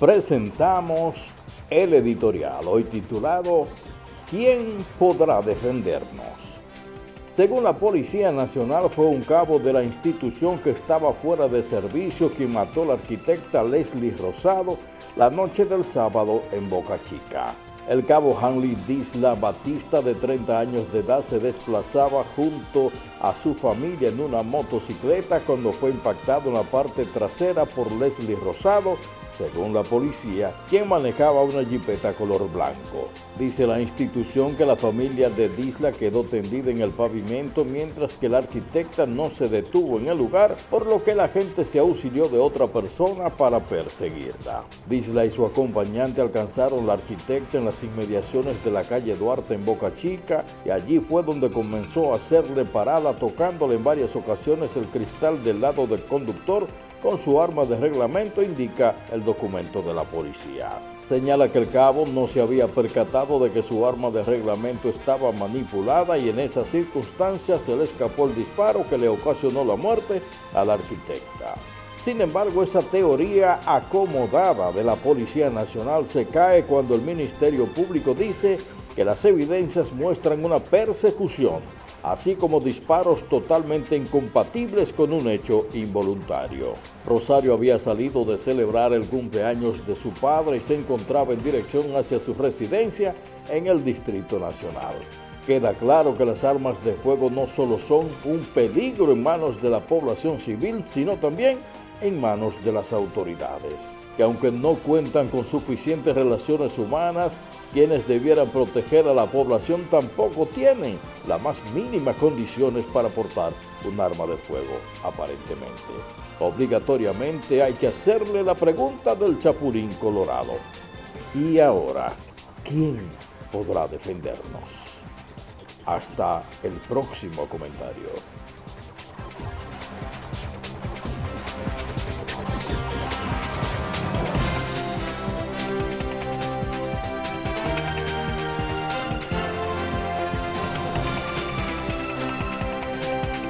presentamos el editorial, hoy titulado ¿Quién podrá defendernos? Según la Policía Nacional, fue un cabo de la institución que estaba fuera de servicio quien mató a la arquitecta Leslie Rosado la noche del sábado en Boca Chica. El cabo Hanley Disla Batista, de 30 años de edad, se desplazaba junto a su familia en una motocicleta cuando fue impactado en la parte trasera por Leslie Rosado, según la policía, quien manejaba una jipeta color blanco. Dice la institución que la familia de Disla quedó tendida en el pavimento mientras que la arquitecta no se detuvo en el lugar, por lo que la gente se auxilió de otra persona para perseguirla. Disla y su acompañante alcanzaron la arquitecta en las inmediaciones de la calle Duarte en Boca Chica y allí fue donde comenzó a hacerle parada tocándole en varias ocasiones el cristal del lado del conductor con su arma de reglamento, indica el documento de la policía. Señala que el cabo no se había percatado de que su arma de reglamento estaba manipulada y en esas circunstancias se le escapó el disparo que le ocasionó la muerte a la arquitecta. Sin embargo, esa teoría acomodada de la Policía Nacional se cae cuando el Ministerio Público dice que las evidencias muestran una persecución así como disparos totalmente incompatibles con un hecho involuntario. Rosario había salido de celebrar el cumpleaños de su padre y se encontraba en dirección hacia su residencia en el Distrito Nacional. Queda claro que las armas de fuego no solo son un peligro en manos de la población civil, sino también en manos de las autoridades, que aunque no cuentan con suficientes relaciones humanas, quienes debieran proteger a la población tampoco tienen las más mínimas condiciones para portar un arma de fuego, aparentemente. Obligatoriamente hay que hacerle la pregunta del Chapulín Colorado. ¿Y ahora quién podrá defendernos? Hasta el próximo comentario.